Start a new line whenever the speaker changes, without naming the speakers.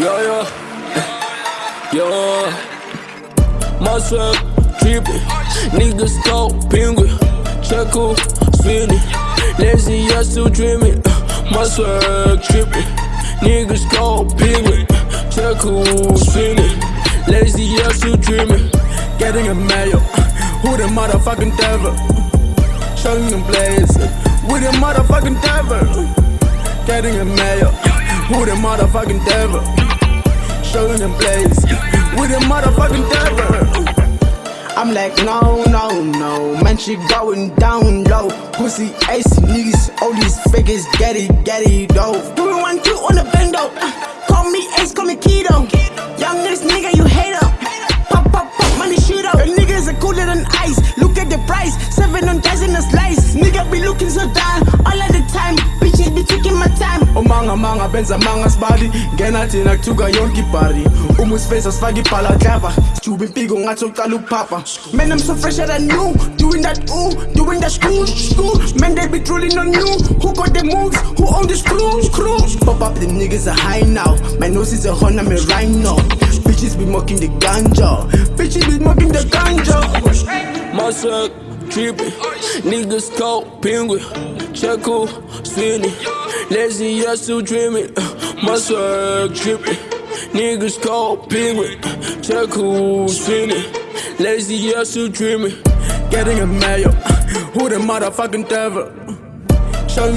Yeah, yeah. Yeah. My swag trippin'. Niggas go penguin. Check who spinning. Lazy ass still dreaming. Uh, my swag trippin'. Niggas go penguin. Check who spinning. Lazy ass still dreaming. Getting a mail. Who the motherfucking devil? Showing them blaze. With the motherfucking devil. Getting a mail. Who the motherfucking devil? Showing them blaze. With the motherfucking devil.
I'm like, no, no, no, man, she going down low. Pussy ace niggas, all these figures, get it, get it, though. Do it one, two on the bendo. Uh, call me ace, call me keto. Youngest nigga, you hate him. Pop, pop, pop, money shoot up. The niggas are cooler than ice. Look at the price, seven on dozen a slice. Nigga be looking so down all of the time. Time.
umanga manga benza manga sibali ngena thina kuthuka yonke ibhari uma usifesa sifake ibhala klava sijuba impiko ngathi uqala ukuphapha
Man, I'm so fresher than you. Doing that ooh, doing that screw, screw. Man, they be drooling on you. Who got the moves? Who own the screws, screws? Pop up, the niggas are high now. My nose is a horn, I'm a rhino. Bitches be mocking the ganja. Bitches be mocking the ganja.
Swag trippin'. Niggas go penguin. Check who spinning. Lazy ass still dreaming. My swag trippin'. Niggas go penguin. Check spinning. Lazy ass still dreaming.
getting a mail who the motherfucking devil Showing